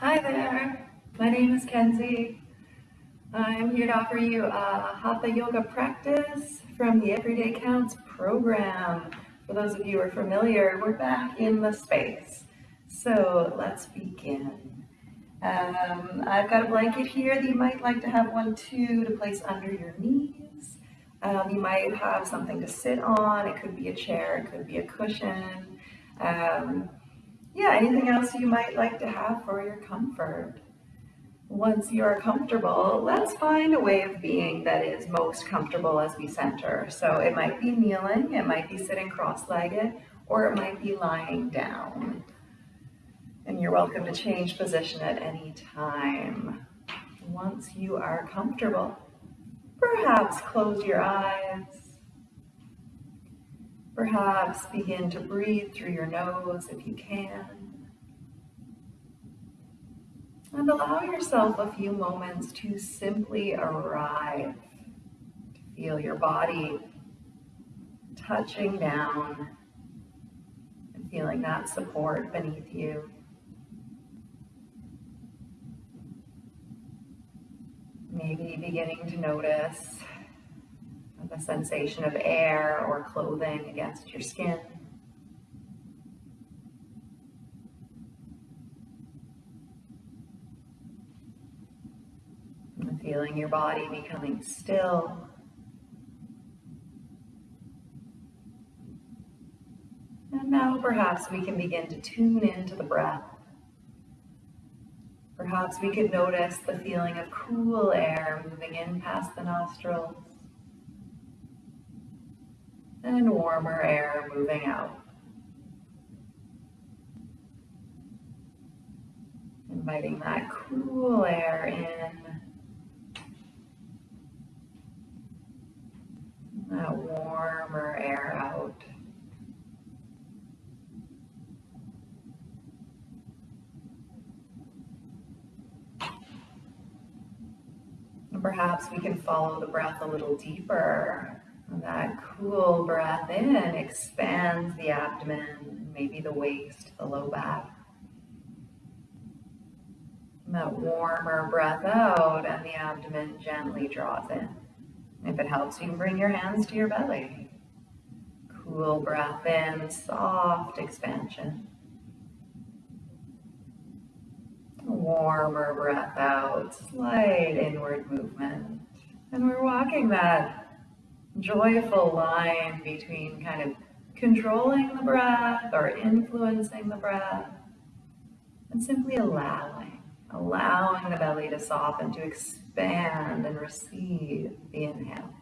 Hi there, my name is Kenzie. I'm here to offer you a Hatha Yoga practice from the Everyday Counts program. For those of you who are familiar, we're back in the space. So let's begin. Um, I've got a blanket here that you might like to have one too to place under your knees. Um, you might have something to sit on. It could be a chair, it could be a cushion. Um, yeah, anything else you might like to have for your comfort. Once you're comfortable, let's find a way of being that is most comfortable as we center. So it might be kneeling, it might be sitting cross-legged, or it might be lying down. And you're welcome to change position at any time. Once you are comfortable, perhaps close your eyes. Perhaps begin to breathe through your nose if you can. And allow yourself a few moments to simply arrive, feel your body touching down and feeling that support beneath you. Maybe beginning to notice the sensation of air or clothing against your skin. And feeling your body becoming still. And now perhaps we can begin to tune into the breath. Perhaps we could notice the feeling of cool air moving in past the nostrils and warmer air moving out. Inviting that cool air in that warmer air out. Perhaps we can follow the breath a little deeper. That cool breath in expands the abdomen, maybe the waist, the low back. That warmer breath out and the abdomen gently draws in. If it helps, you can bring your hands to your belly. Cool breath in, soft expansion. Warmer breath out, slight inward movement. And we're walking that joyful line between kind of controlling the breath or influencing the breath and simply allowing, allowing the belly to soften, to expand and receive the inhale.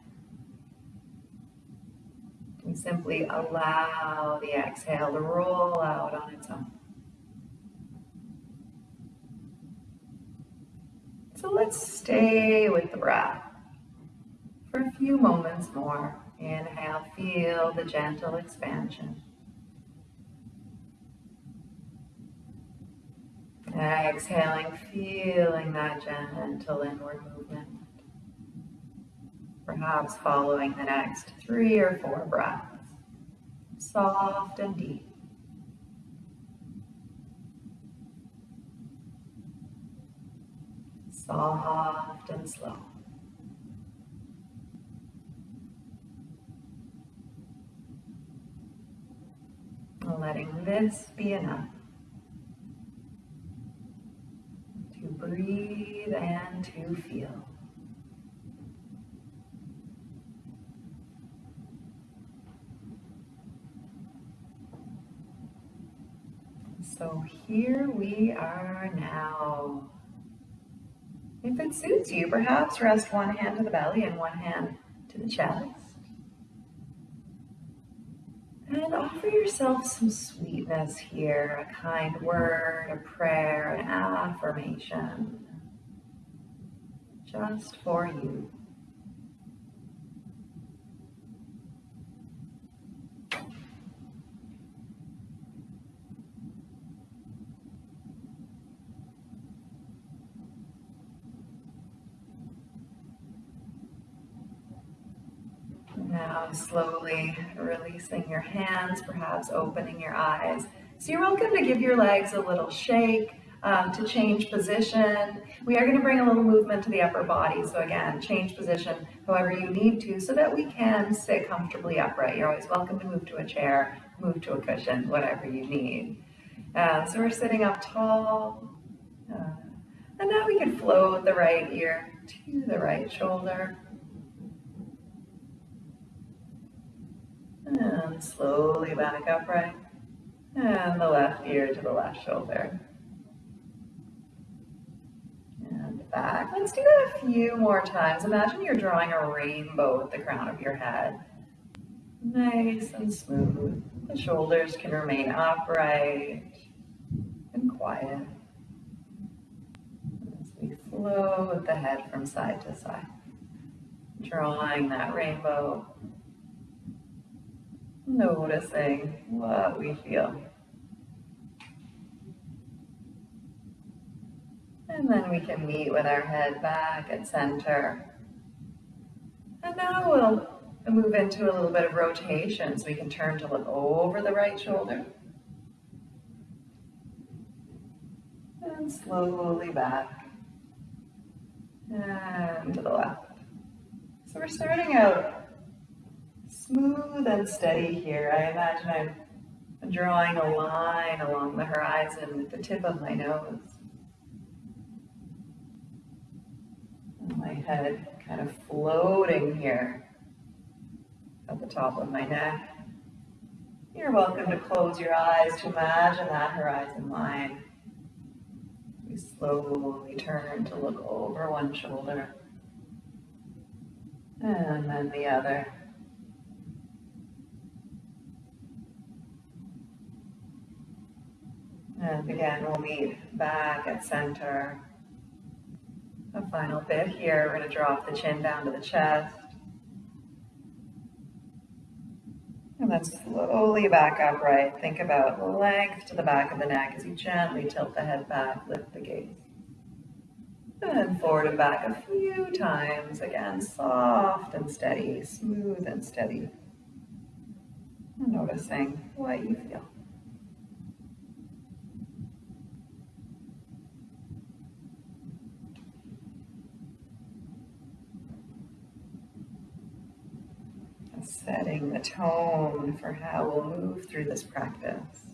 And simply allow the exhale to roll out on its own. So let's stay with the breath for a few moments more. Inhale, feel the gentle expansion. Exhaling, feeling that gentle inward movement. Perhaps following the next three or four breaths. Soft and deep. Soft and slow. Letting this be enough. To breathe and to feel. So here we are now. If it suits you, perhaps rest one hand to the belly and one hand to the chest. And offer yourself some sweetness here, a kind word, a prayer, an affirmation, just for you. Now slowly releasing your hands, perhaps opening your eyes. So you're welcome to give your legs a little shake, Um, to change position, we are going to bring a little movement to the upper body. So again, change position however you need to so that we can sit comfortably upright. You're always welcome to move to a chair, move to a cushion, whatever you need. Uh, so we're sitting up tall. Uh, and now we can float the right ear to the right shoulder. And slowly back upright. And the left ear to the left shoulder. And back. Let's do that a few more times. Imagine you're drawing a rainbow at the crown of your head. Nice and smooth. The shoulders can remain upright and quiet as we with the head from side to side, drawing that rainbow noticing what we feel. And then we can meet with our head back at center. And now we'll move into a little bit of rotation so we can turn to look over the right shoulder. And slowly back. And to the left. So we're starting out smooth and steady here. I imagine I'm drawing a line along the horizon with the tip of my nose. And my head kind of floating here at the top of my neck. You're welcome to close your eyes to imagine that horizon line. We slowly turn to look over one shoulder and then the other. And again, we'll meet back at center. A final bit here, we're to drop the chin down to the chest. And then slowly back upright. Think about length to the back of the neck as you gently tilt the head back, lift the gaze. And forward and back a few times. Again, soft and steady, smooth and steady. And noticing what you feel. Setting the tone for how we'll move through this practice.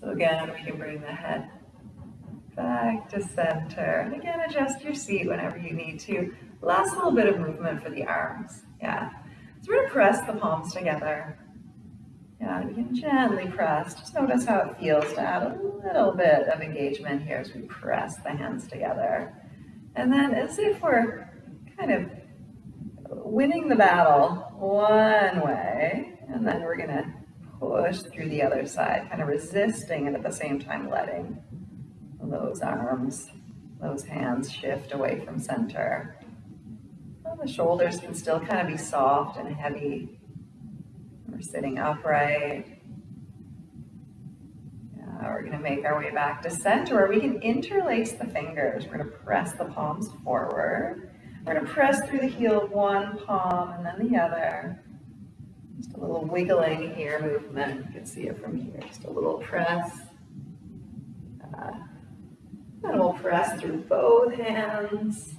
So again, we can bring the head back to center. And again, adjust your seat whenever you need to. Last little bit of movement for the arms. Yeah. So we're to press the palms together. Yeah, we can gently press. Just notice how it feels to add a little bit of engagement here as we press the hands together. And then as if we're kind of winning the battle one way, and then we're gonna push through the other side, kind of resisting and at the same time letting those arms, those hands shift away from center. Well, the shoulders can still kind of be soft and heavy. We're sitting upright. We're gonna make our way back to center where we can interlace the fingers. We're gonna press the palms forward we're going to press through the heel of one palm and then the other. Just a little wiggling here movement. You can see it from here. Just a little press. Uh, and we'll press through both hands.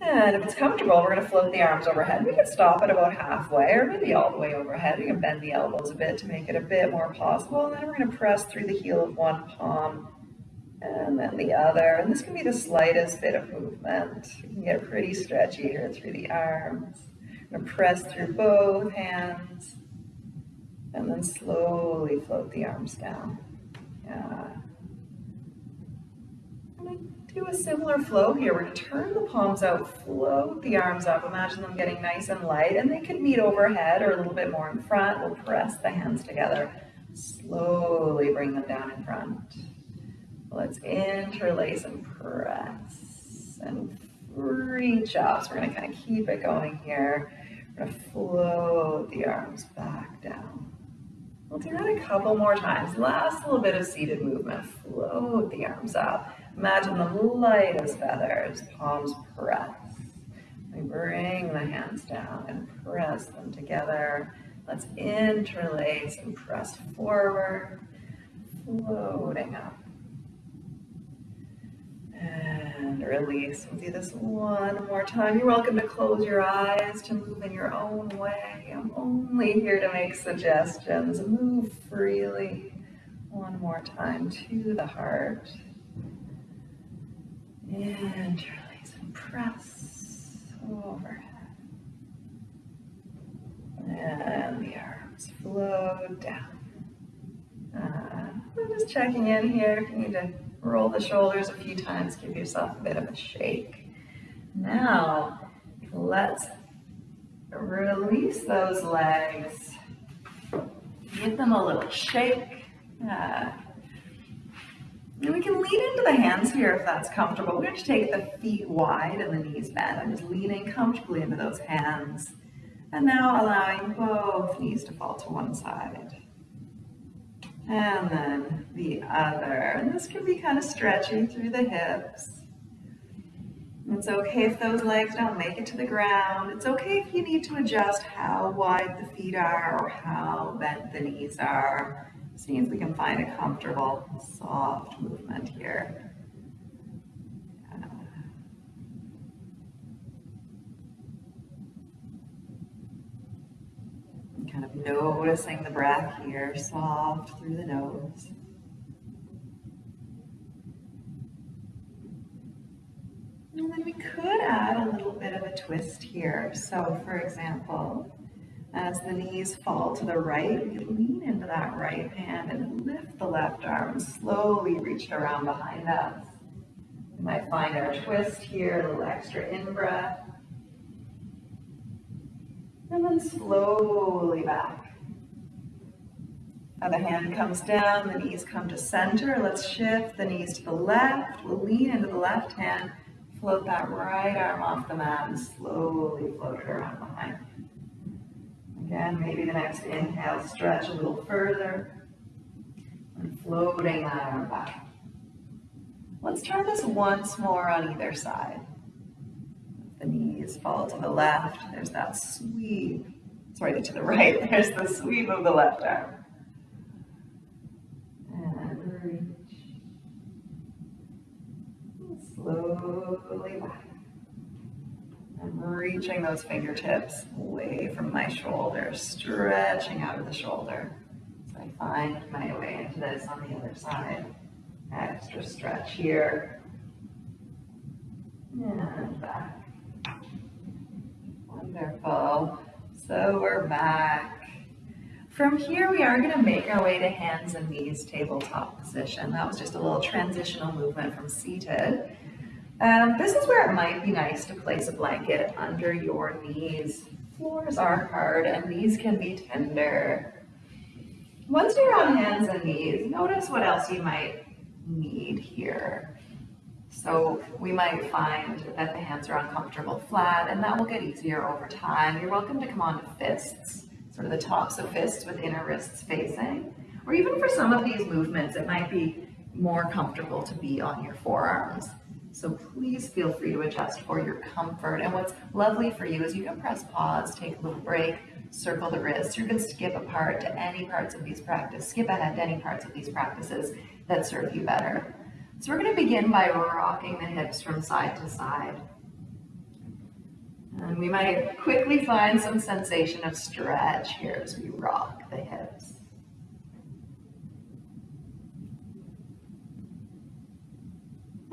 And if it's comfortable, we're going to float the arms overhead. We can stop at about halfway or maybe all the way overhead. We can bend the elbows a bit to make it a bit more possible. And then we're going to press through the heel of one palm and then the other. And this can be the slightest bit of movement. You can get pretty stretchy here through the arms. To press through both hands and then slowly float the arms down. Yeah. do a similar flow here. We're going to turn the palms out, float the arms up. Imagine them getting nice and light, and they could meet overhead or a little bit more in front. We'll press the hands together. Slowly bring them down in front. Let's interlace and press and reach up. So we're going to kind of keep it going here. We're to float the arms back down. We'll do that a couple more times. Last little bit of seated movement. Float the arms up. Imagine them light as feathers. Palms press. We bring the hands down and press them together. Let's interlace and press forward floating up. And release. We'll do this one more time. You're welcome to close your eyes, to move in your own way. I'm only here to make suggestions. Move freely. One more time to the heart. And release and press overhead. And the arms flow down. Uh, I'm just checking in here. If you need to roll the shoulders a few times, give yourself a bit of a shake. Now, let's release those legs. Give them a little shake. And we can lean into the hands here if that's comfortable. We're going to take the feet wide and the knees bent. I'm just leaning comfortably into those hands. And now allowing both knees to fall to one side. And then the other. And this can be kind of stretchy through the hips. It's okay if those legs don't make it to the ground. It's okay if you need to adjust how wide the feet are or how bent the knees are. This means we can find a comfortable, soft movement here. Kind of noticing the breath here, soft through the nose. And then we could add a little bit of a twist here. So for example, as the knees fall to the right, we lean into that right hand and lift the left arm, slowly reach around behind us. We might find our twist here, a little extra in-breath. And then slowly back. Now the hand comes down, the knees come to center. Let's shift the knees to the left. We'll lean into the left hand, float that right arm off the mat and slowly float it around behind. Again, maybe the next inhale, stretch a little further and floating that arm back. Let's try this once more on either side fall to the left. There's that sweep. Sorry, to the right. There's the sweep of the left arm. And reach. Slowly back. I'm reaching those fingertips away from my shoulder, stretching out of the shoulder. So I find my way into this on the other side. Extra stretch here. And back. Wonderful. So we're back. From here, we are going to make our way to hands and knees tabletop position. That was just a little transitional movement from seated. Um, this is where it might be nice to place a blanket under your knees. Floors are hard and knees can be tender. Once you're on hands and knees, notice what else you might need here. So we might find that the hands are uncomfortable flat and that will get easier over time. You're welcome to come on to fists, sort of the tops of fists with inner wrists facing. Or even for some of these movements, it might be more comfortable to be on your forearms. So please feel free to adjust for your comfort. And what's lovely for you is you can press pause, take a little break, circle the wrists. You can skip a part to any parts of these practices, skip ahead to any parts of these practices that serve you better. So we're going to begin by rocking the hips from side to side. And we might quickly find some sensation of stretch here as we rock the hips.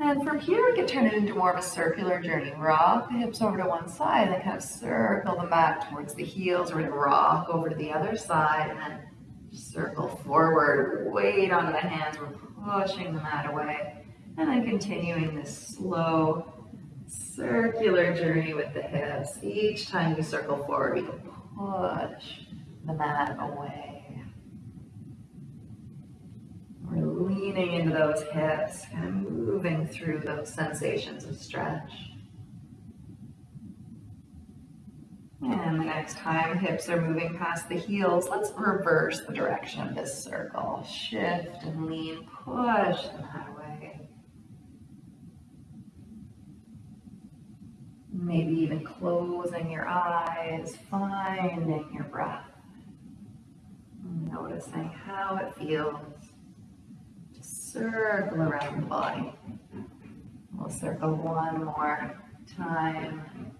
And from here, we can turn it into more of a circular journey. Rock the hips over to one side, and then kind of circle them back towards the heels. We're going to rock over to the other side, and then circle forward. Weight onto the hands. We're pushing the mat away. And then continuing this slow circular journey with the hips. Each time you circle forward, you push the mat away. We're leaning into those hips, kind of moving through those sensations of stretch. And the next time hips are moving past the heels, let's reverse the direction of this circle. Shift and lean, push the mat away. Maybe even closing your eyes, finding your breath. Noticing how it feels. Just circle around the body. We'll circle one more time.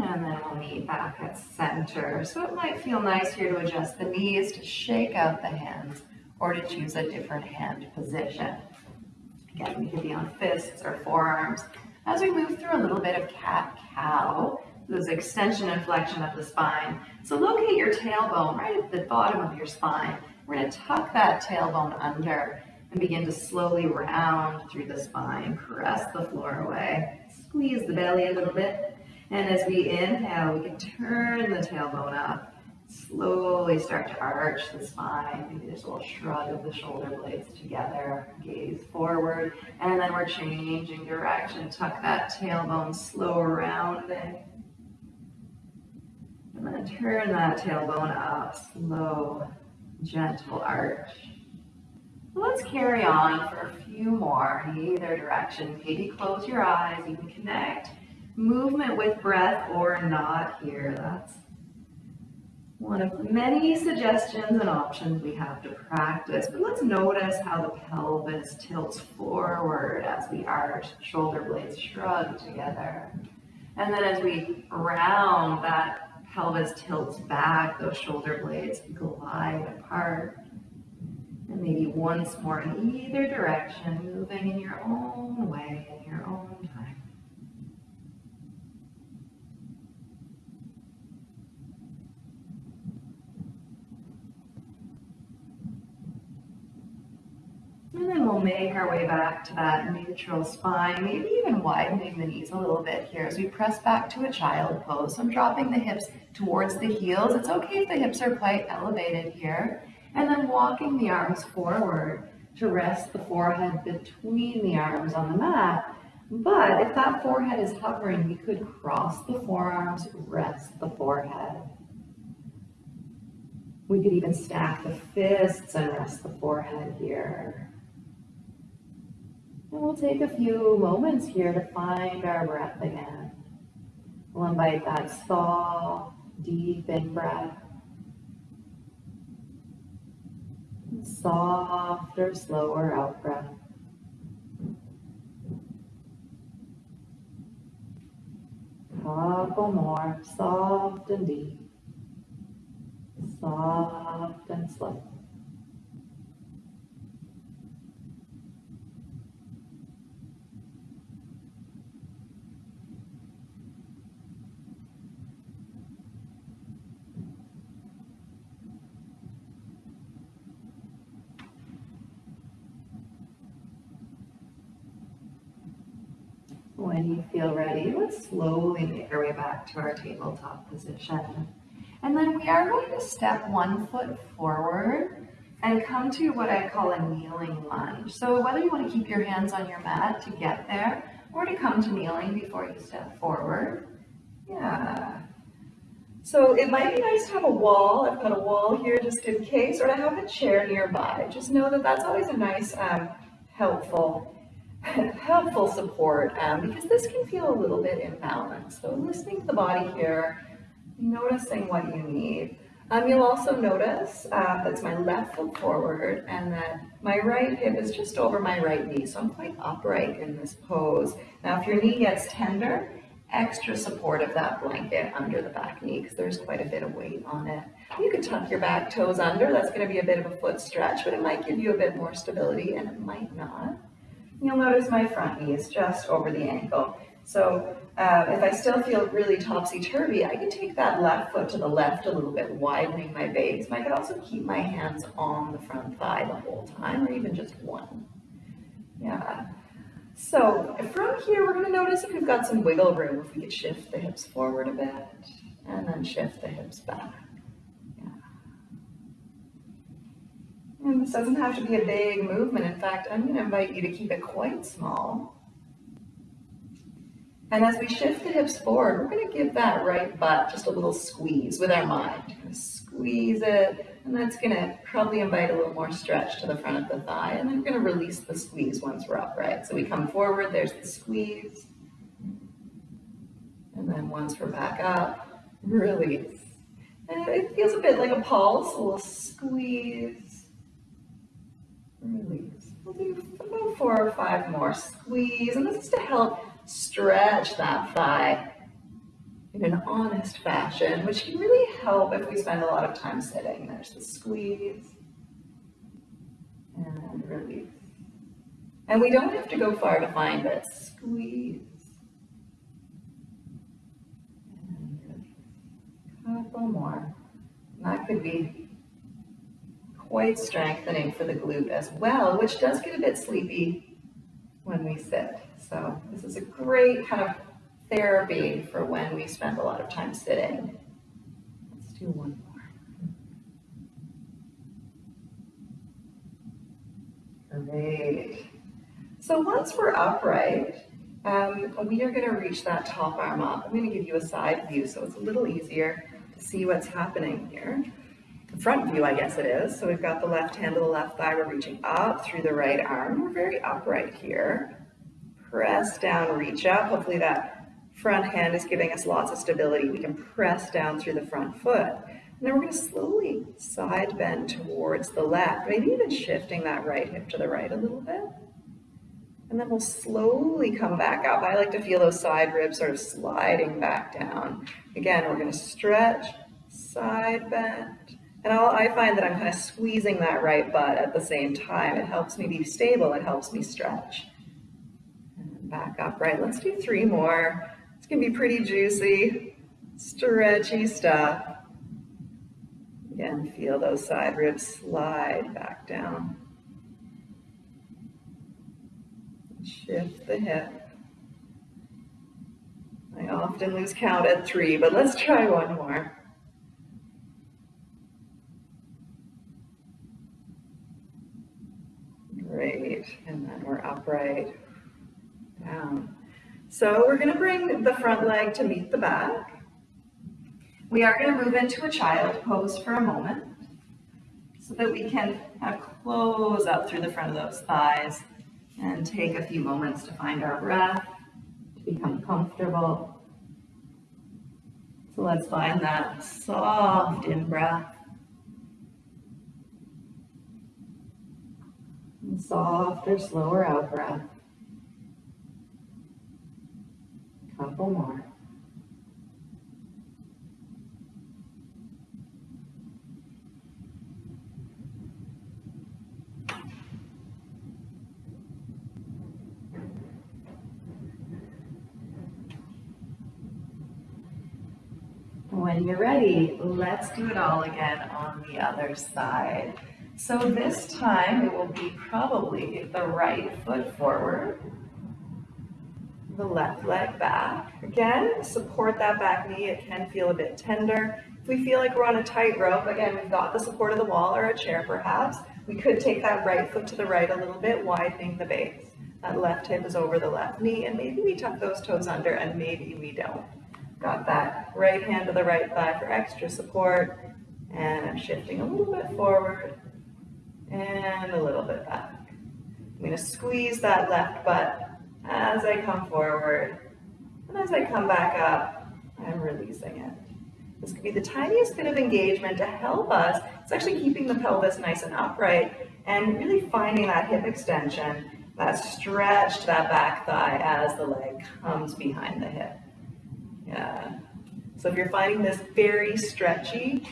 And then we'll meet back at center. So it might feel nice here to adjust the knees, to shake out the hands, or to choose a different hand position. Again, we could be on fists or forearms. As we move through a little bit of cat-cow, those extension and flexion of the spine. So locate your tailbone right at the bottom of your spine. We're going to tuck that tailbone under and begin to slowly round through the spine. Press the floor away. Squeeze the belly a little bit. And as we inhale, we can turn the tailbone up. Slowly start to arch the spine. Maybe there's a little shrug of the shoulder blades together. Gaze forward. And then we're changing direction. Tuck that tailbone slow rounding. And then turn that tailbone up. Slow, gentle arch. Let's carry on for a few more in either direction. Maybe close your eyes. You can connect movement with breath or not here. That's one of many suggestions and options we have to practice. But let's notice how the pelvis tilts forward as we arch, shoulder blades shrug together. And then as we round, that pelvis tilts back, those shoulder blades glide apart. And maybe once more in either direction, moving in your own way, in your own time. And then we'll make our way back to that neutral spine, maybe even widening the knees a little bit here as we press back to a child pose. So I'm dropping the hips towards the heels. It's okay if the hips are quite elevated here. And then walking the arms forward to rest the forehead between the arms on the mat. But if that forehead is hovering, we could cross the forearms, rest the forehead. We could even stack the fists and rest the forehead here. And we'll take a few moments here to find our breath again. We'll invite that soft, deep in breath. Softer, slower out breath. Couple more, soft and deep. Soft and slow. When you feel ready, let's slowly make our way back to our tabletop position. And then we are going to step one foot forward and come to what I call a kneeling lunge. So whether you want to keep your hands on your mat to get there or to come to kneeling before you step forward. Yeah. So it might be nice to have a wall. I've got a wall here just in case, or to have a chair nearby. Just know that that's always a nice, um, helpful helpful support um, because this can feel a little bit imbalanced. So listening to the body here, noticing what you need. Um, you'll also notice uh, that's my left foot forward and that my right hip is just over my right knee. So I'm quite upright in this pose. Now, if your knee gets tender, extra support of that blanket under the back knee because there's quite a bit of weight on it. You could tuck your back toes under. That's going to be a bit of a foot stretch, but it might give you a bit more stability and it might not. You'll notice my front knee is just over the ankle. So uh, if I still feel really topsy-turvy, I can take that left foot to the left a little bit, widening my base. I could also keep my hands on the front thigh the whole time, or even just one. Yeah. So from here, we're gonna notice if we've got some wiggle room, if we could shift the hips forward a bit, and then shift the hips back. And this doesn't have to be a big movement. In fact, I'm going to invite you to keep it quite small. And as we shift the hips forward, we're going to give that right butt just a little squeeze with our mind. Squeeze it, and that's going to probably invite a little more stretch to the front of the thigh. And then we're going to release the squeeze once we're upright. So we come forward, there's the squeeze. And then once we're back up, release. And it feels a bit like a pulse, a little squeeze, release. We'll do about four or five more squeeze, and this is to help stretch that thigh in an honest fashion, which can really help if we spend a lot of time sitting. There's the squeeze and release. And we don't have to go far to find it. Squeeze. Couple more. And that could be quite strengthening for the glute as well, which does get a bit sleepy when we sit. So this is a great kind of therapy for when we spend a lot of time sitting. Let's do one more. Great. So once we're upright, um, we are going to reach that top arm up. I'm going to give you a side view so it's a little easier to see what's happening here. Front view, I guess it is. So we've got the left hand to the left thigh. We're reaching up through the right arm. We're very upright here. Press down, reach up. Hopefully that front hand is giving us lots of stability. We can press down through the front foot. And then we're going to slowly side bend towards the left, maybe even shifting that right hip to the right a little bit. And then we'll slowly come back up. I like to feel those side ribs sort of sliding back down. Again, we're going to stretch, side bend. And I'll, i find that I'm kind of squeezing that right butt at the same time. It helps me be stable. It helps me stretch. And back up, right? Let's do three more. It's going to be pretty juicy, stretchy stuff. Again, feel those side ribs slide back down. Shift the hip. I often lose count at three, but let's try one more. Great, and then we're upright, down. So we're going to bring the front leg to meet the back. We are going to move into a child pose for a moment so that we can close up through the front of those thighs and take a few moments to find our breath, to become comfortable. So let's find that soft in-breath. And softer, slower out-breath. Couple more. When you're ready, let's do it all again on the other side. So this time it will be probably the right foot forward the left leg back. Again, support that back knee. It can feel a bit tender. If we feel like we're on a tightrope, again, we've got the support of the wall or a chair perhaps. We could take that right foot to the right a little bit, widening the base. That left hip is over the left knee, and maybe we tuck those toes under, and maybe we don't. Got that right hand to the right thigh for extra support, and I'm shifting a little bit forward, and a little bit back. I'm gonna squeeze that left butt as I come forward. And as I come back up, I'm releasing it. This could be the tiniest bit of engagement to help us. It's actually keeping the pelvis nice and upright and really finding that hip extension, that stretch to that back thigh as the leg comes behind the hip. Yeah. So if you're finding this very stretchy,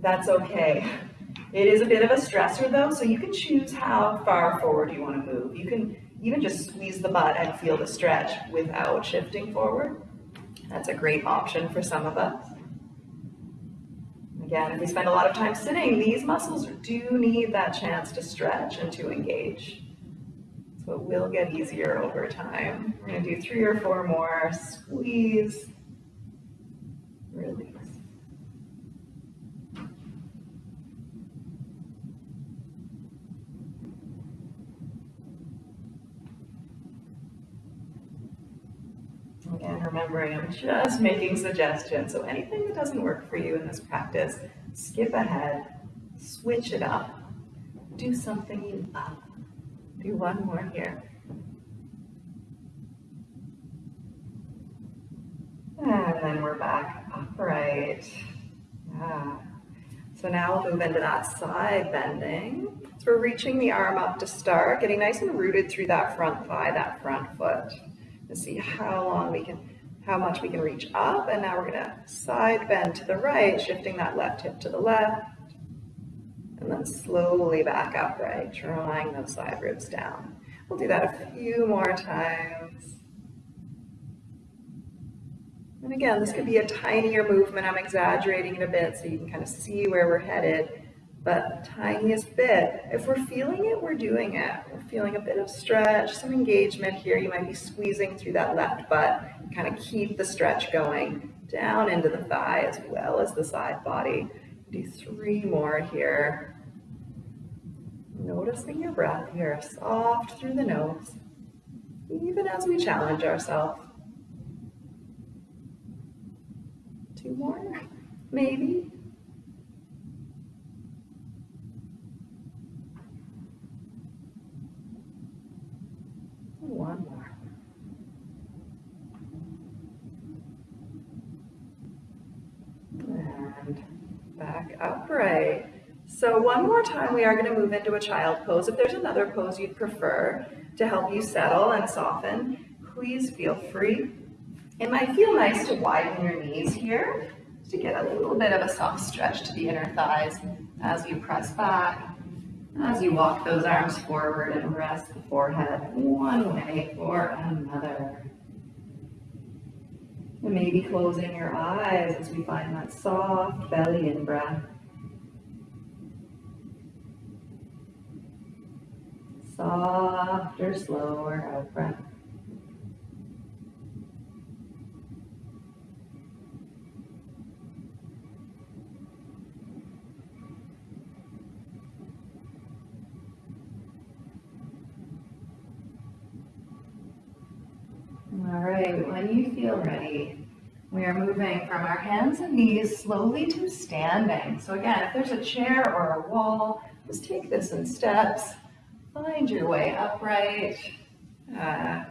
that's okay. It is a bit of a stressor though, so you can choose how far forward you want to move. You can even just squeeze the butt and feel the stretch without shifting forward. That's a great option for some of us. Again, if we spend a lot of time sitting, these muscles do need that chance to stretch and to engage. So it will get easier over time. We're going to do three or four more. Squeeze, release. Again, remembering I'm just making suggestions. So anything that doesn't work for you in this practice, skip ahead, switch it up, do something you love. Do one more here. And then we're back upright. Yeah. So now we'll move into that side bending. So we're reaching the arm up to start, getting nice and rooted through that front thigh, that front foot. To see how long we can, how much we can reach up. And now we're gonna side bend to the right, shifting that left hip to the left. And then slowly back upright, drawing those side ribs down. We'll do that a few more times. And again, this could be a tinier movement. I'm exaggerating it a bit so you can kind of see where we're headed. But tiniest bit, if we're feeling it, we're doing it. We're feeling a bit of stretch, some engagement here. You might be squeezing through that left butt. Kind of keep the stretch going down into the thigh as well as the side body. Do three more here. Noticing your breath here, soft through the nose, even as we challenge ourselves. Two more, maybe. One more. And upright. So one more time, we are going to move into a child pose. If there's another pose you'd prefer to help you settle and soften, please feel free. It might feel nice to widen your knees here to get a little bit of a soft stretch to the inner thighs as you press back, as you walk those arms forward and rest the forehead one way or another. And maybe closing your eyes as we find that soft belly in breath. Softer, slower out breath. All right, when you feel ready, we are moving from our hands and knees slowly to standing. So again, if there's a chair or a wall, just take this in steps. Find your way upright. Uh,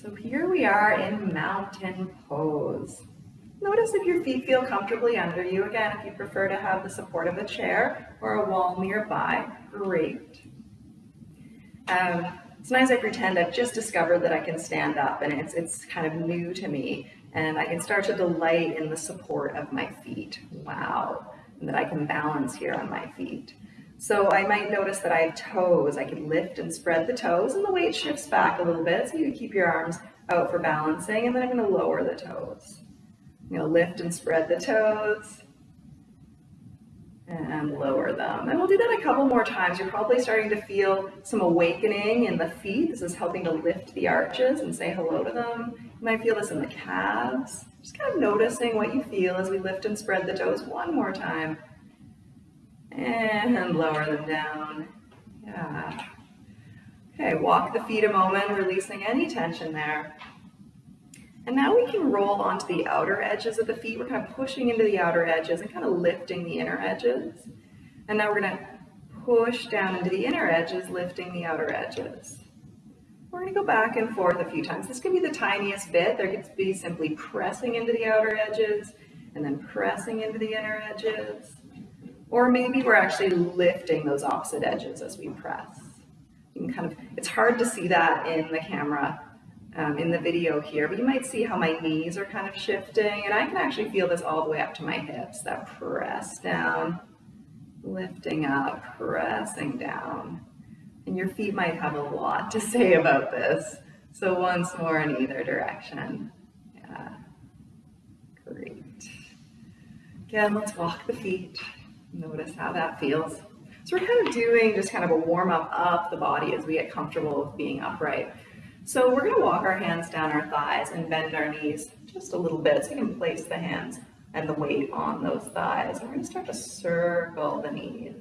so here we are in mountain pose. Notice if your feet feel comfortably under you. Again, if you prefer to have the support of a chair or a wall nearby, great. Um, sometimes I pretend I've just discovered that I can stand up and it's, it's kind of new to me and I can start to delight in the support of my feet. Wow. And that I can balance here on my feet. So I might notice that I have toes. I can lift and spread the toes and the weight shifts back a little bit so you can keep your arms out for balancing and then I'm to lower the toes. I'm to lift and spread the toes and lower them. And we'll do that a couple more times. You're probably starting to feel some awakening in the feet. This is helping to lift the arches and say hello to them. You might feel this in the calves. Just kind of noticing what you feel as we lift and spread the toes one more time and lower them down. Yeah. Okay, walk the feet a moment, releasing any tension there. And now we can roll onto the outer edges of the feet. We're kind of pushing into the outer edges and kind of lifting the inner edges. And now we're going to push down into the inner edges, lifting the outer edges. We're going to go back and forth a few times. This could be the tiniest bit. There could be simply pressing into the outer edges and then pressing into the inner edges. Or maybe we're actually lifting those opposite edges as we press. You can kind of, it's hard to see that in the camera, um, in the video here, but you might see how my knees are kind of shifting and I can actually feel this all the way up to my hips, that press down, lifting up, pressing down. And your feet might have a lot to say about this. So once more in either direction. Yeah, great. Again, let's walk the feet. Notice how that feels. So we're kind of doing just kind of a warm up of the body as we get comfortable with being upright. So we're going to walk our hands down our thighs and bend our knees just a little bit so we can place the hands and the weight on those thighs. We're going to start to circle the knees.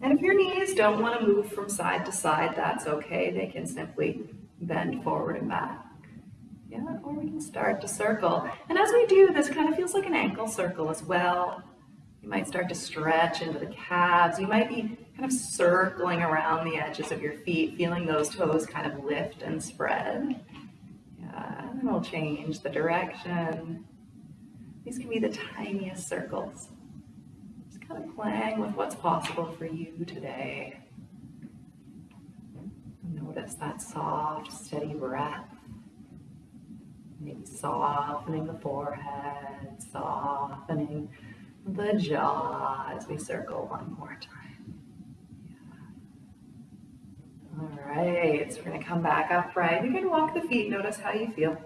And if your knees don't want to move from side to side, that's okay. They can simply bend forward and back. Yeah, or we can start to circle. And as we do, this kind of feels like an ankle circle as well. You might start to stretch into the calves. You might be kind of circling around the edges of your feet, feeling those toes kind of lift and spread. Yeah, And we'll change the direction. These can be the tiniest circles. Just kind of playing with what's possible for you today. Notice that soft, steady breath. Maybe softening the forehead, softening the jaw as we circle one more time. Yeah. All right, so we're gonna come back upright. You can walk the feet, notice how you feel.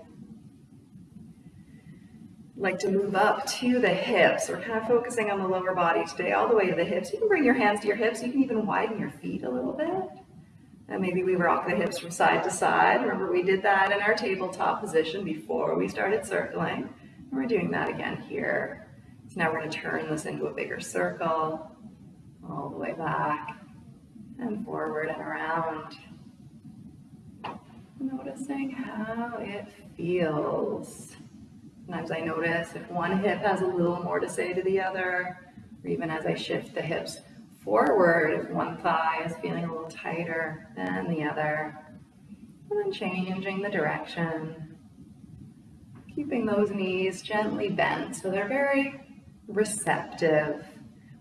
Like to move up to the hips. We're kind of focusing on the lower body today, all the way to the hips. You can bring your hands to your hips. You can even widen your feet a little bit. And maybe we rock the hips from side to side. Remember we did that in our tabletop position before we started circling. And we're doing that again here. Now we're going to turn this into a bigger circle, all the way back and forward and around. Noticing how it feels. Sometimes I notice if one hip has a little more to say to the other, or even as I shift the hips forward if one thigh is feeling a little tighter than the other. And then changing the direction. Keeping those knees gently bent so they're very receptive.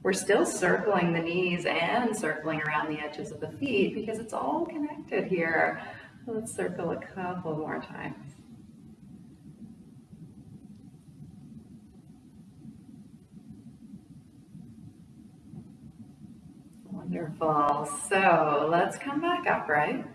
We're still circling the knees and circling around the edges of the feet because it's all connected here. Let's circle a couple more times. Wonderful. So let's come back upright.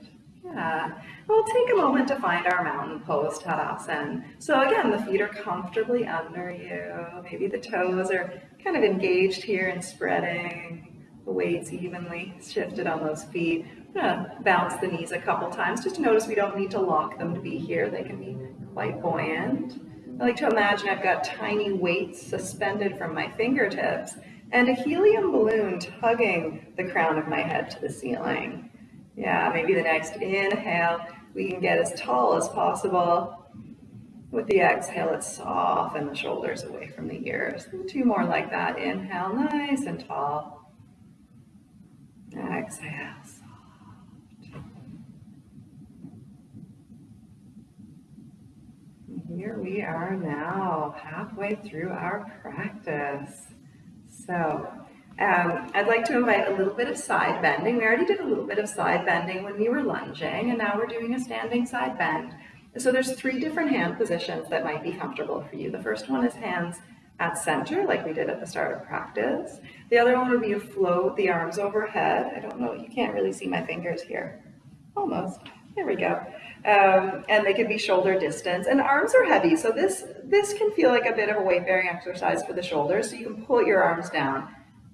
Yeah. We'll take a moment to find our mountain pose Tadasana. So again, the feet are comfortably under you. Maybe the toes are kind of engaged here and spreading. The weight's evenly shifted on those feet. I'm gonna bounce the knees a couple times just notice we don't need to lock them to be here. They can be quite buoyant. I like to imagine I've got tiny weights suspended from my fingertips and a helium balloon tugging the crown of my head to the ceiling. Yeah, maybe the next inhale, we can get as tall as possible. With the exhale, let's soften the shoulders away from the ears. Two more like that. Inhale, nice and tall. Exhale, soft. Here we are now, halfway through our practice. So um, I'd like to invite a little bit of side bending. We already did a little bit of side bending when we were lunging, and now we're doing a standing side bend. So there's three different hand positions that might be comfortable for you. The first one is hands at center, like we did at the start of practice. The other one would be to float the arms overhead. I don't know, you can't really see my fingers here. Almost. There we go. Um, and they can be shoulder distance. And arms are heavy, so this, this can feel like a bit of a weight-bearing exercise for the shoulders, so you can pull your arms down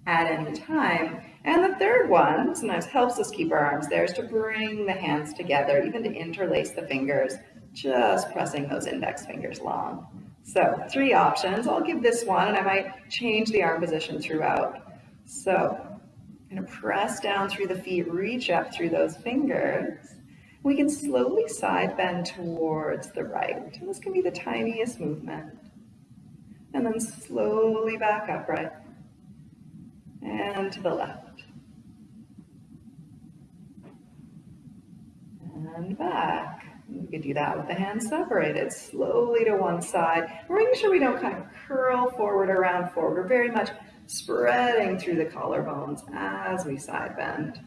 at any time. And the third one, sometimes helps us keep our arms there, is to bring the hands together, even to interlace the fingers, just pressing those index fingers long. So three options. I'll give this one, and I might change the arm position throughout. So I'm to press down through the feet, reach up through those fingers. We can slowly side bend towards the right. This can be the tiniest movement. And then slowly back upright. And to the left. And back. We could do that with the hands separated, slowly to one side. We're making sure we don't kind of curl forward around forward. We're very much spreading through the collarbones as we side bend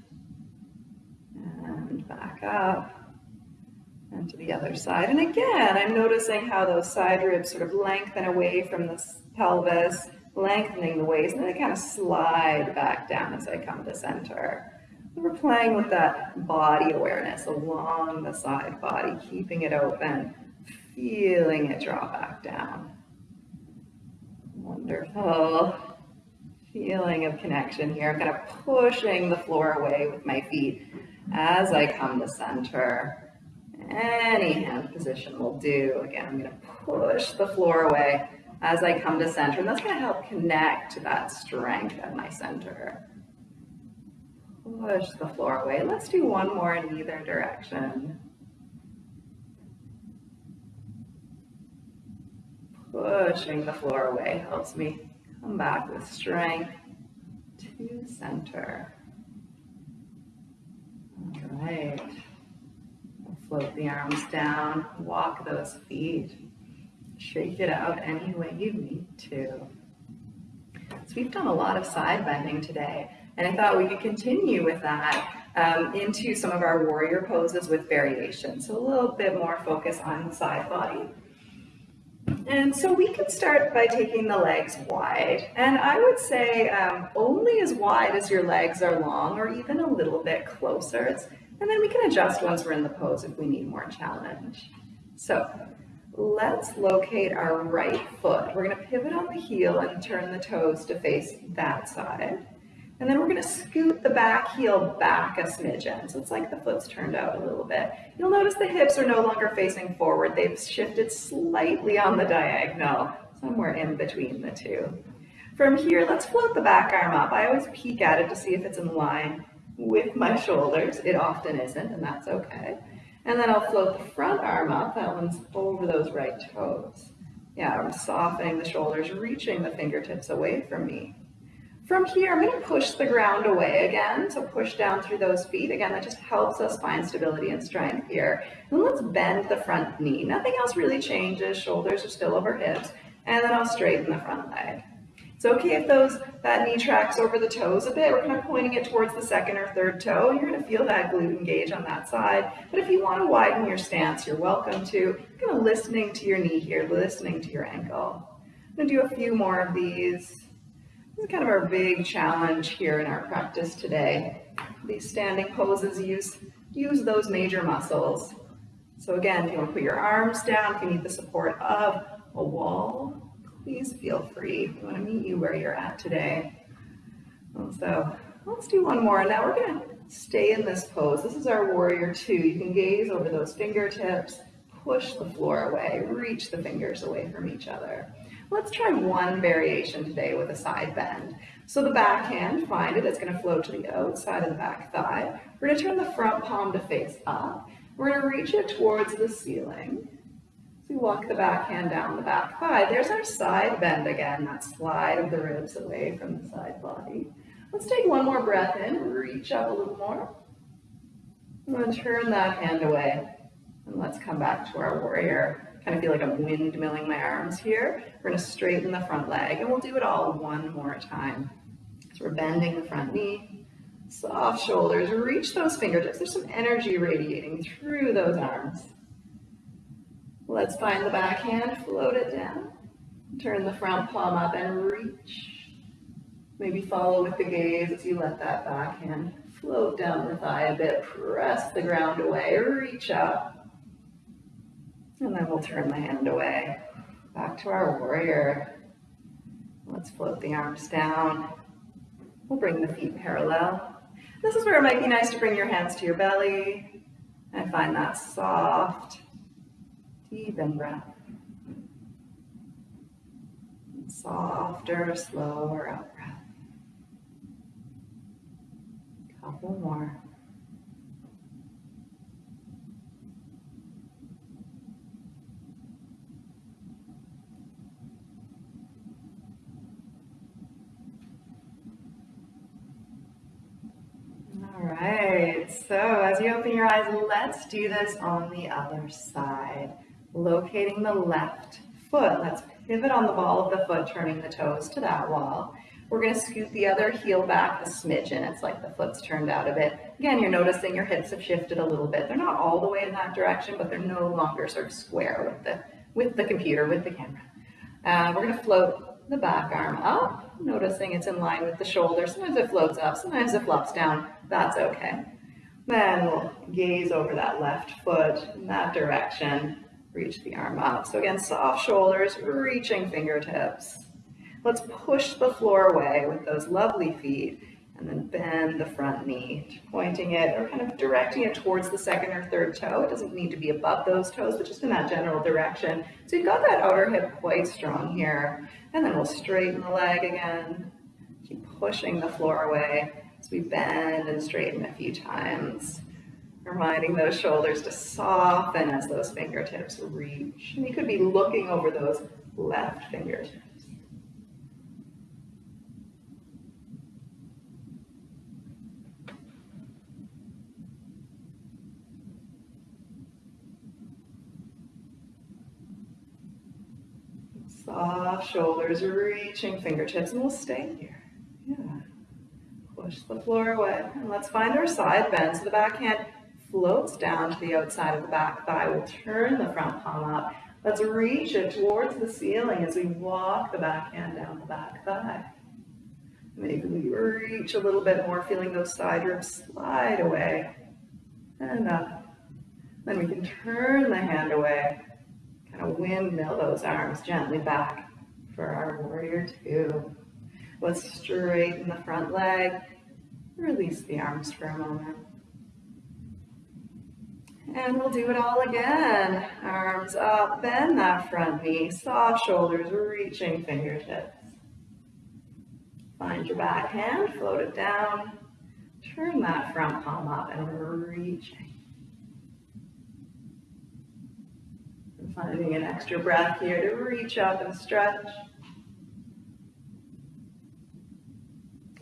And back up and to the other side. And again, I'm noticing how those side ribs sort of lengthen away from the pelvis, lengthening the waist, and then they kind of slide back down as I come to center. We're playing with that body awareness along the side body, keeping it open, feeling it drop back down. Wonderful. Feeling of connection here. I'm kind of pushing the floor away with my feet as I come to center. Any hand position will do. Again, I'm going to push the floor away as I come to center. And that's going to help connect to that strength at my center. Push the floor away. Let's do one more in either direction. Pushing the floor away helps me come back with strength to center. All right. float the arms down, walk those feet, shake it out any way you need to. So we've done a lot of side bending today, and I thought we could continue with that um, into some of our warrior poses with variations. So a little bit more focus on the side body. And so we can start by taking the legs wide. And I would say um, only as wide as your legs are long or even a little bit closer. And then we can adjust once we're in the pose if we need more challenge. So let's locate our right foot. We're gonna pivot on the heel and turn the toes to face that side. And then we're gonna scoot the back heel back a smidgen. So it's like the foot's turned out a little bit. You'll notice the hips are no longer facing forward. They've shifted slightly on the diagonal, somewhere in between the two. From here, let's float the back arm up. I always peek at it to see if it's in line with my shoulders. It often isn't, and that's okay. And then I'll float the front arm up. That one's over those right toes. Yeah, I'm softening the shoulders, reaching the fingertips away from me. From here, I'm going to push the ground away again. So push down through those feet. Again, that just helps us find stability and strength here. And let's bend the front knee. Nothing else really changes. Shoulders are still over hips. And then I'll straighten the front leg. It's okay if those that knee tracks over the toes a bit. We're kind of pointing it towards the second or third toe. You're going to feel that glute engage on that side. But if you want to widen your stance, you're welcome to. Kind of listening to your knee here, listening to your ankle. I'm going to do a few more of these. This is kind of our big challenge here in our practice today. These standing poses use, use those major muscles. So again, if you want to put your arms down, if you need the support of a wall, please feel free. We want to meet you where you're at today. And so let's do one more. Now we're going to stay in this pose. This is our warrior two. You can gaze over those fingertips, push the floor away, reach the fingers away from each other. Let's try one variation today with a side bend. So the back hand, find it, it's gonna float to the outside of the back thigh. We're gonna turn the front palm to face up. We're gonna reach it towards the ceiling. We walk the back hand down the back thigh. There's our side bend again, that slide of the ribs away from the side body. Let's take one more breath in, reach up a little more. And then turn that hand away. And let's come back to our warrior kind of feel like I'm windmilling my arms here. We're gonna straighten the front leg and we'll do it all one more time. So we're bending the front knee, soft shoulders, reach those fingertips. There's some energy radiating through those arms. Let's find the back hand, float it down. Turn the front palm up and reach. Maybe follow with the gaze as you let that back hand float down the thigh a bit. Press the ground away, reach up. And then we'll turn the hand away. Back to our warrior. Let's float the arms down. We'll bring the feet parallel. This is where it might be nice to bring your hands to your belly and find that soft, in breath. Softer, slower out breath. Couple more. All right, so as you open your eyes, let's do this on the other side. Locating the left foot. Let's pivot on the ball of the foot, turning the toes to that wall. We're going to scoot the other heel back a smidgen. It's like the foot's turned out a bit. Again, you're noticing your hips have shifted a little bit. They're not all the way in that direction, but they're no longer sort of square with the, with the computer, with the camera. Uh, we're going to float the back arm up, noticing it's in line with the shoulder. Sometimes it floats up, sometimes it flops down. That's okay. Then we'll gaze over that left foot in that direction, reach the arm up. So again, soft shoulders, reaching fingertips. Let's push the floor away with those lovely feet and then bend the front knee, pointing it or kind of directing it towards the second or third toe. It doesn't need to be above those toes, but just in that general direction. So you've got that outer hip quite strong here. And then we'll straighten the leg again, keep pushing the floor away. as we bend and straighten a few times, reminding those shoulders to soften as those fingertips reach. And you could be looking over those left fingertips. Soft shoulders reaching fingertips, and we'll stay here. Yeah. Push the floor away. And let's find our side bend. So the back hand floats down to the outside of the back thigh. We'll turn the front palm up. Let's reach it towards the ceiling as we walk the back hand down the back thigh. Maybe we reach a little bit more, feeling those side ribs slide away and up. Then we can turn the hand away, kind of windmill those arms gently back for our warrior two. Let's straighten the front leg, release the arms for a moment. And we'll do it all again. Arms up, bend that front knee, soft shoulders, reaching fingertips. Find your back hand, float it down, turn that front palm up and reaching. And finding an extra breath here to reach up and stretch.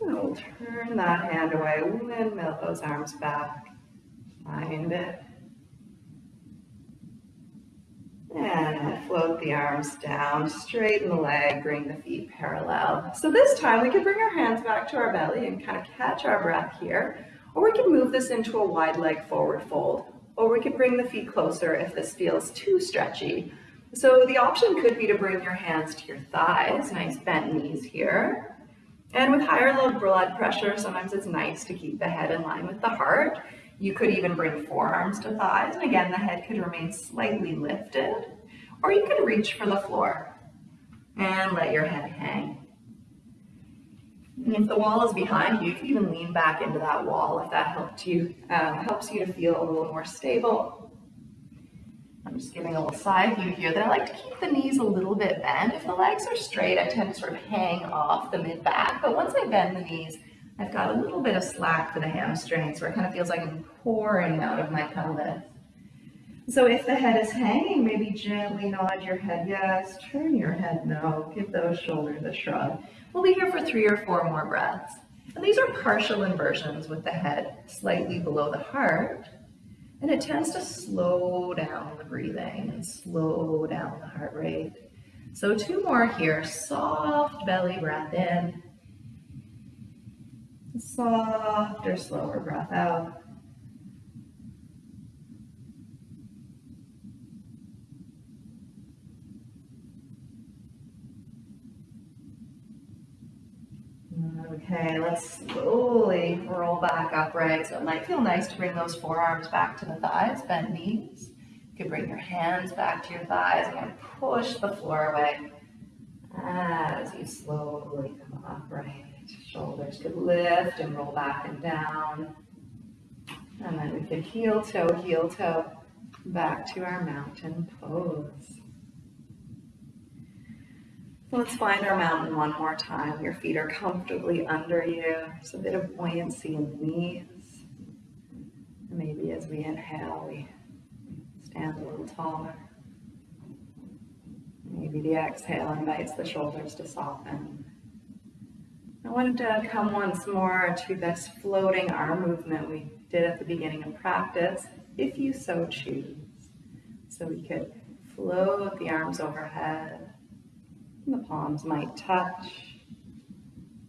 And we'll turn that hand away, windmill those arms back. Find it. And float the arms down, straighten the leg, bring the feet parallel. So this time we can bring our hands back to our belly and kind of catch our breath here. Or we can move this into a wide leg forward fold. Or we can bring the feet closer if this feels too stretchy. So the option could be to bring your hands to your thighs, nice bent knees here. And with higher low blood pressure, sometimes it's nice to keep the head in line with the heart. You could even bring forearms to thighs, and again, the head could remain slightly lifted, or you could reach for the floor and let your head hang. And if the wall is behind you, you can even lean back into that wall if that helped you, uh, helps you to feel a little more stable. I'm just giving a little side view here that I like to keep the knees a little bit bent. If the legs are straight, I tend to sort of hang off the mid-back, but once I bend the knees, I've got a little bit of slack for the hamstrings where it kind of feels like I'm pouring out of my pelvis. So if the head is hanging, maybe gently nod your head yes, turn your head no, give those shoulders a shrug. We'll be here for three or four more breaths. And these are partial inversions with the head slightly below the heart. And it tends to slow down the breathing and slow down the heart rate. So two more here, soft belly breath in softer, slower breath out. Okay, let's slowly roll back upright. So it might feel nice to bring those forearms back to the thighs, bent knees. You can bring your hands back to your thighs and push the floor away as you slowly come upright. Shoulders could lift and roll back and down. And then we could heel toe, heel toe, back to our mountain pose. Let's find our mountain one more time. Your feet are comfortably under you. There's a bit of buoyancy in the knees. Maybe as we inhale, we stand a little taller. Maybe the exhale invites the shoulders to soften. I wanted to come once more to this floating arm movement we did at the beginning of practice, if you so choose. So we could float the arms overhead, the palms might touch.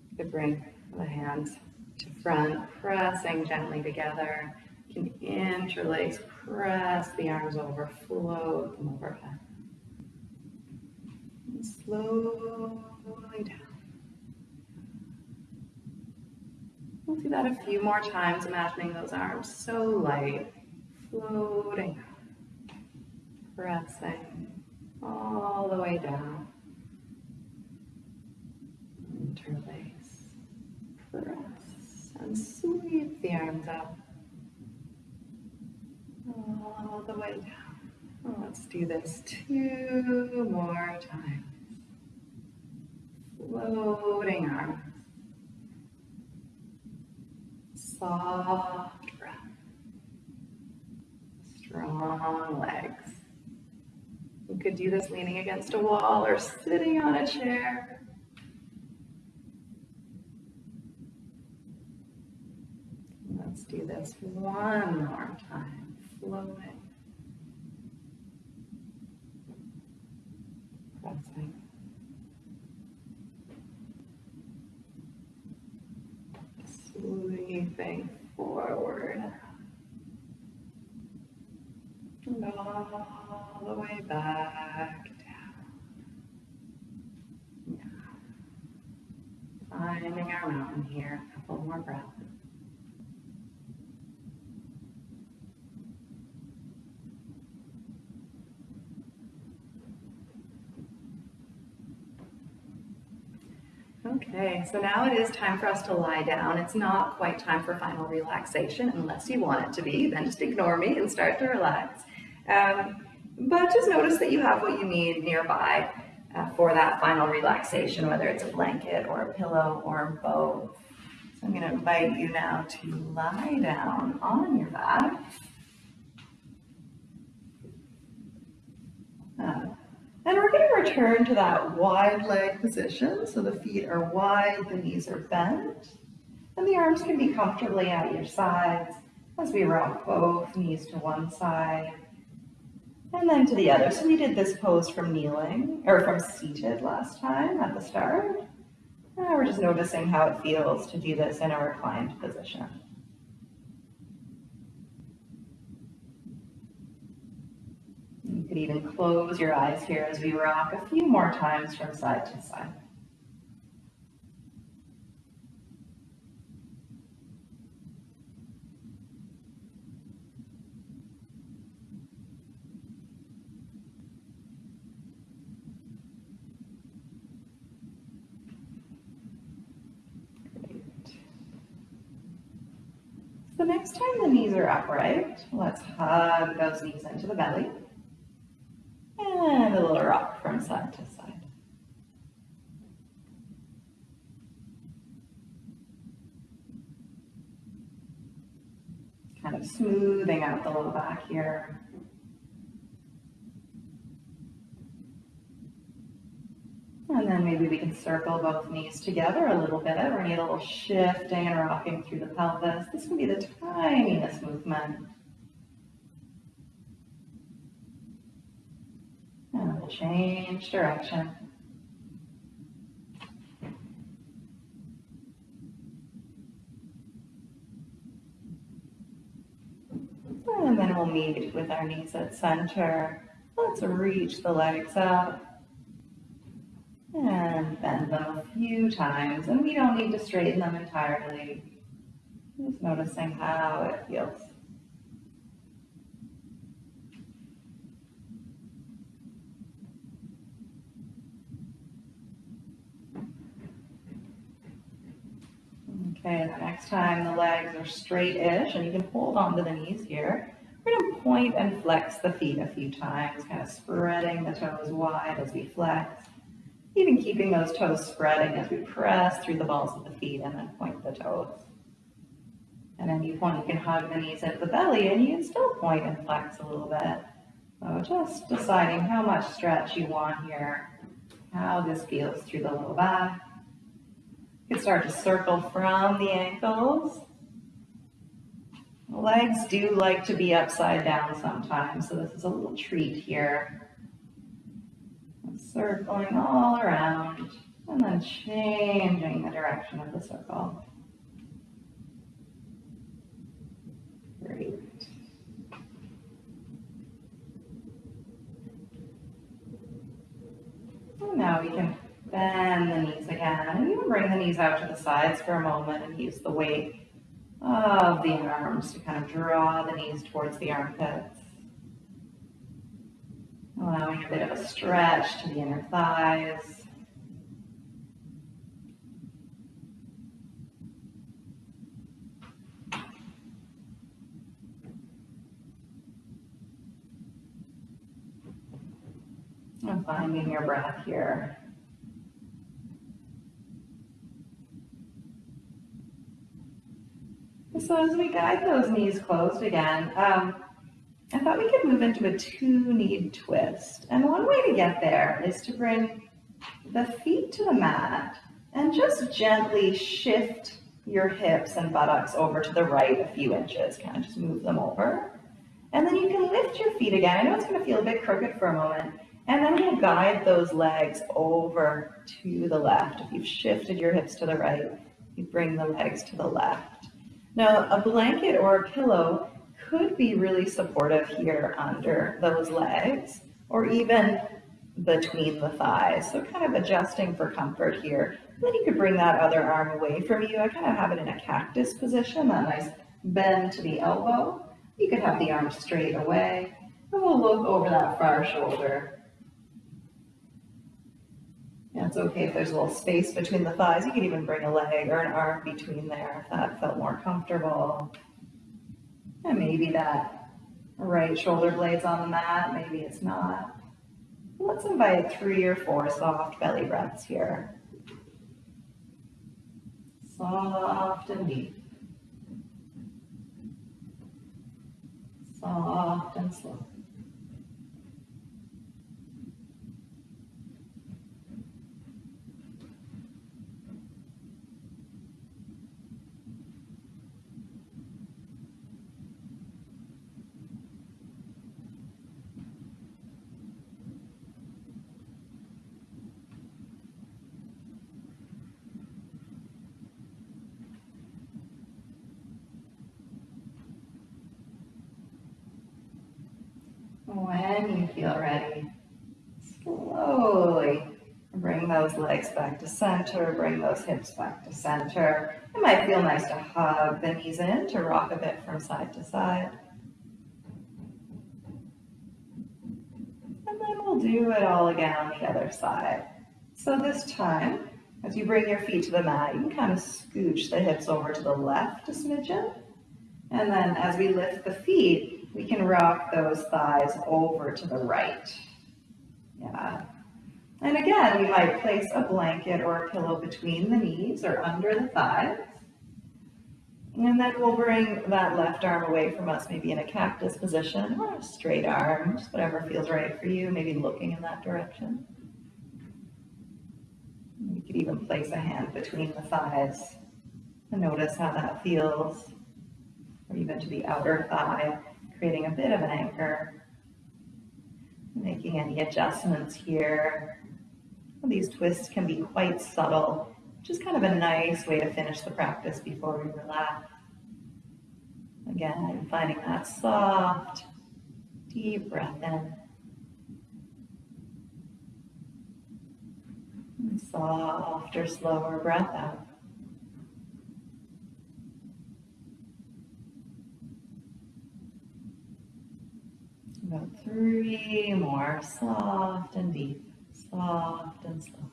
You could bring the hands to front, pressing gently together. You can interlace, press the arms over, float them overhead. And slowly down. We'll do that a few more times, imagining those arms so light, floating, pressing all the way down. Interlace, press, and sweep the arms up all the way down. let's do this two more times. Floating arms. Soft breath. Strong legs. You could do this leaning against a wall or sitting on a chair. Let's do this one more time, flowing. Pressing. Moving forward. And all the way back down. Yeah. Finding our mountain here, a couple more breaths. Okay, so now it is time for us to lie down. It's not quite time for final relaxation unless you want it to be, then just ignore me and start to relax. Um, but just notice that you have what you need nearby uh, for that final relaxation, whether it's a blanket or a pillow or both. So I'm going to invite you now to lie down on your back. Uh, and we're going to return to that wide leg position. So the feet are wide, the knees are bent, and the arms can be comfortably at your sides as we rock both knees to one side and then to the other. So we did this pose from kneeling or from seated last time at the start. Now we're just noticing how it feels to do this in a reclined position. You could even close your eyes here as we rock a few more times from side to side. The next time the knees are upright, let's hug those knees into the belly. And a little rock from side to side. Kind of smoothing out the low back here. And then maybe we can circle both knees together a little bit. We're need a little shifting and rocking through the pelvis. This can be the tiniest movement. And we'll change direction. And then we'll meet with our knees at center. Let's reach the legs up. And bend them a few times. And we don't need to straighten them entirely. Just noticing how it feels. Okay, the next time the legs are straight-ish, and you can hold onto the knees here. We're going to point and flex the feet a few times, kind of spreading the toes wide as we flex. Even keeping those toes spreading as we press through the balls of the feet and then point the toes. And then you point, you can hug the knees into the belly and you can still point and flex a little bit. So just deciding how much stretch you want here, how this feels through the low back. Can start to circle from the ankles. Legs do like to be upside down sometimes, so this is a little treat here. Circling all around, and then changing the direction of the circle. Great. And now we can Bend the knees again. And you can bring the knees out to the sides for a moment and use the weight of the arms to kind of draw the knees towards the armpits. Allowing a bit of a stretch to the inner thighs. And finding your breath here. So as we guide those knees closed again, um, I thought we could move into a two-kneed twist. And one way to get there is to bring the feet to the mat and just gently shift your hips and buttocks over to the right a few inches, kind of just move them over. And then you can lift your feet again. I know it's gonna feel a bit crooked for a moment. And then we'll guide those legs over to the left. If you've shifted your hips to the right, you bring the legs to the left. Now, a blanket or a pillow could be really supportive here under those legs or even between the thighs. So kind of adjusting for comfort here. Then you could bring that other arm away from you. I kind of have it in a cactus position, that nice bend to the elbow. You could have the arm straight away. And we'll look over that far shoulder. Yeah, it's okay if there's a little space between the thighs. You could even bring a leg or an arm between there if that felt more comfortable. And maybe that right shoulder blade's on the mat, maybe it's not. Let's invite three or four soft belly breaths here. Soft and deep. Soft and slow. When you feel ready, slowly bring those legs back to center, bring those hips back to center. It might feel nice to hug the knees in to rock a bit from side to side. And then we'll do it all again on the other side. So this time, as you bring your feet to the mat, you can kind of scooch the hips over to the left a smidgen. And then as we lift the feet, we can rock those thighs over to the right. Yeah. And again, we might place a blanket or a pillow between the knees or under the thighs. And then we'll bring that left arm away from us, maybe in a cactus position or a straight arm, just whatever feels right for you, maybe looking in that direction. You could even place a hand between the thighs and notice how that feels, or even to the outer thigh creating a bit of an anchor. Making any adjustments here. These twists can be quite subtle, is kind of a nice way to finish the practice before we relax. Again, finding that soft, deep breath in. And softer, slower breath out. About three more, soft and deep, soft and slow.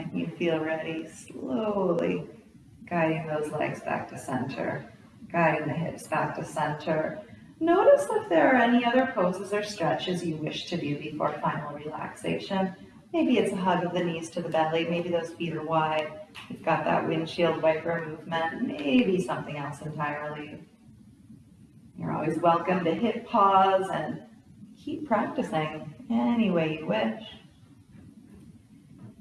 When you feel ready, slowly guiding those legs back to center, guiding the hips back to center. Notice if there are any other poses or stretches you wish to do before final relaxation. Maybe it's a hug of the knees to the belly, maybe those feet are wide, you've got that windshield wiper movement, maybe something else entirely. You're always welcome to hit pause and keep practicing any way you wish.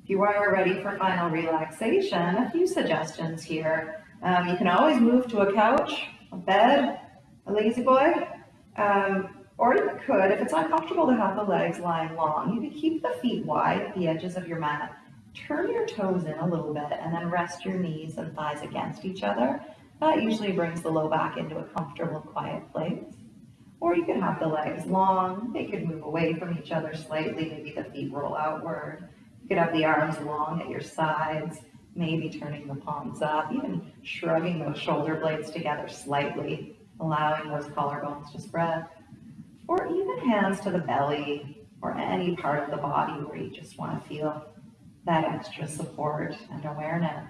You are ready for final relaxation, a few suggestions here. Um, you can always move to a couch, a bed, a La-Z-Boy, um, or you could, if it's uncomfortable to have the legs lying long, you could keep the feet wide at the edges of your mat, turn your toes in a little bit, and then rest your knees and thighs against each other. That usually brings the low back into a comfortable, quiet place. Or you could have the legs long, they could move away from each other slightly, maybe the feet roll outward. You could have the arms long at your sides, maybe turning the palms up, even shrugging those shoulder blades together slightly, allowing those collarbones to spread. Or even hands to the belly or any part of the body where you just want to feel that extra support and awareness.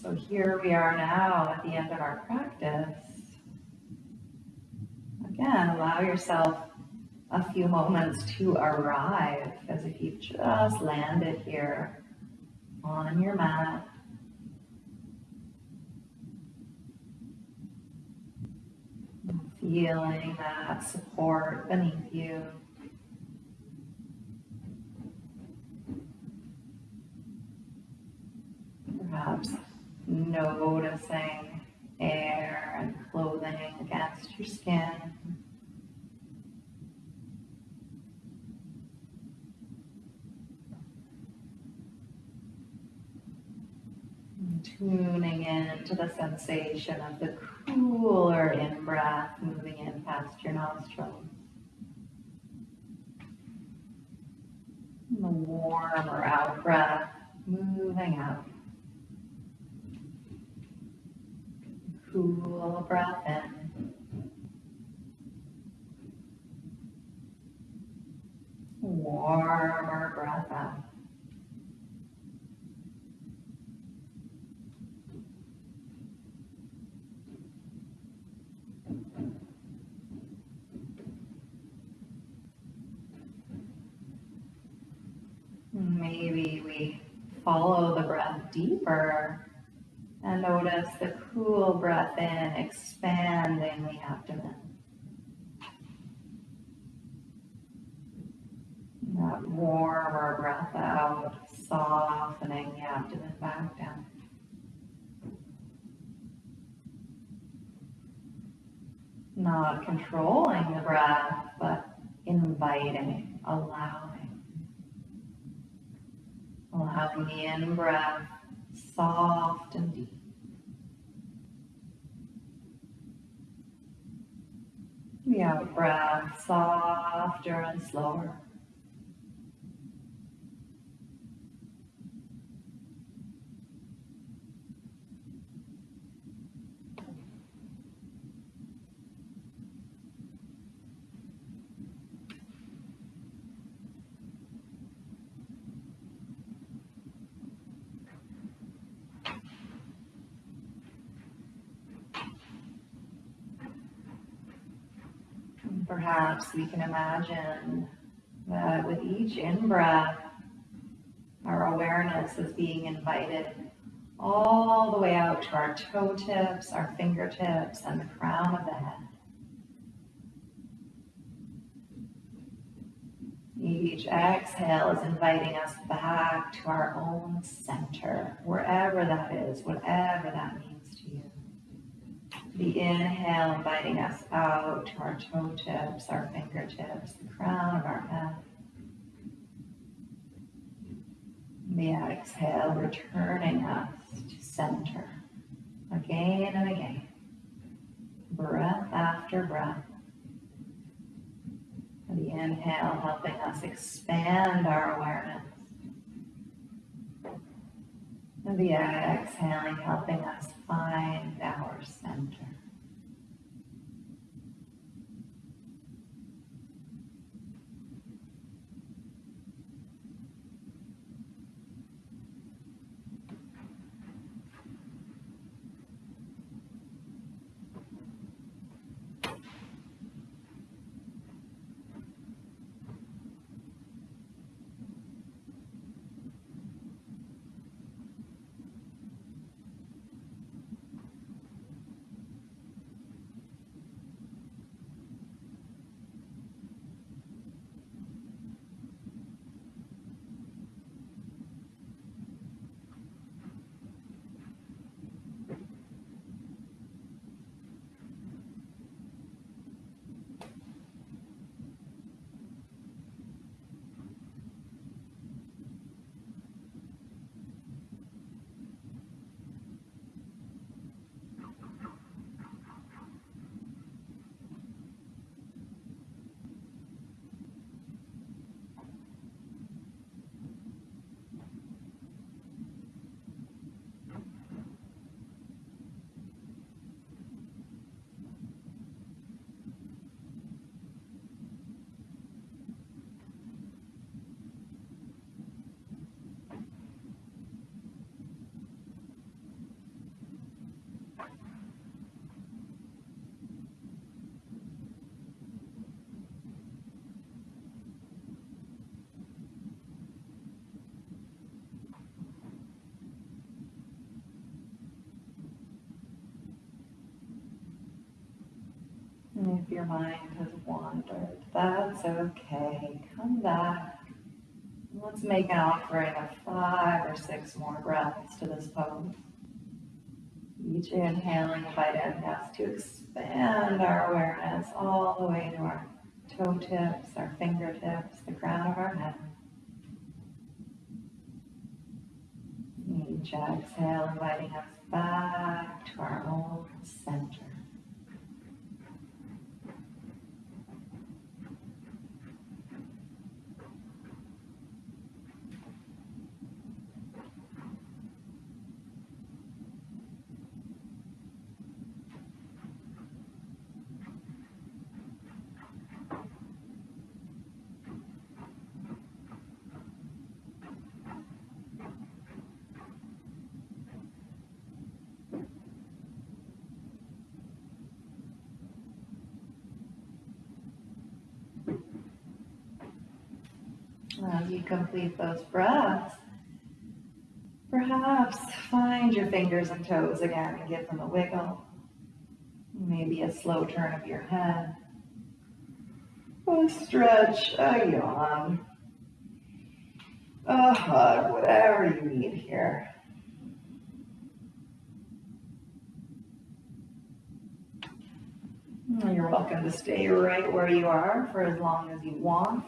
So here we are now at the end of our practice. Again, allow yourself a few moments to arrive as if you've just landed here on your mat. Feeling that support beneath you. Perhaps noticing air and clothing against your skin. tuning in to the sensation of the cooler in breath moving in past your nostrils. And the warmer out breath moving out. Cool breath in. Warmer breath out. Maybe we follow the breath deeper and notice the cool breath in, expanding the abdomen. That warmer breath out, softening the abdomen back down. Not controlling the breath, but inviting, allowing. Allowing the in breath soft and deep. The out breath softer and slower. Perhaps we can imagine that with each in breath, our awareness is being invited all the way out to our toe tips, our fingertips, and the crown of the head. Each exhale is inviting us back to our own center, wherever that is, whatever that means. The inhale inviting us out to our toe tips, our fingertips, the crown of our head. The exhale returning us to center again and again, breath after breath. The inhale helping us expand our awareness. The exhaling helping us find our center. If your mind has wandered, that's okay. Come back. Let's make an offering of five or six more breaths to this pose. Each inhaling inviting us to expand our awareness all the way to our toe tips, our fingertips, the crown of our head. Each exhale inviting us back to our own center. You complete those breaths, perhaps find your fingers and toes again and give them a wiggle. Maybe a slow turn of your head. A stretch, a yawn, a hug, whatever you need here. You're welcome to stay right where you are for as long as you want.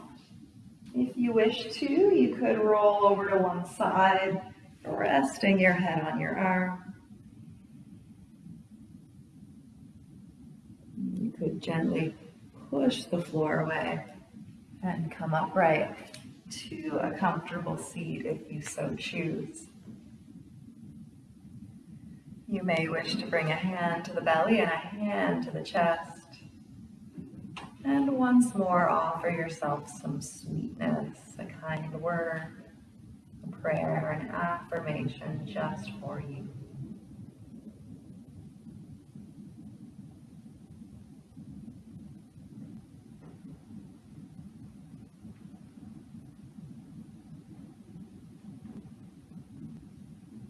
If you wish to, you could roll over to one side, resting your head on your arm. You could gently push the floor away and come upright to a comfortable seat if you so choose. You may wish to bring a hand to the belly and a hand to the chest. And once more, offer yourself some sweetness, a kind word, a prayer, an affirmation just for you.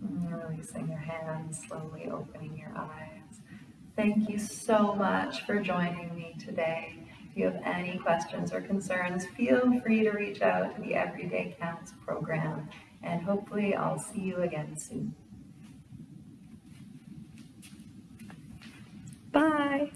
Mm, releasing your hands, slowly opening your eyes. Thank you so much for joining me today. You have any questions or concerns, feel free to reach out to the Everyday Counts program, and hopefully I'll see you again soon. Bye.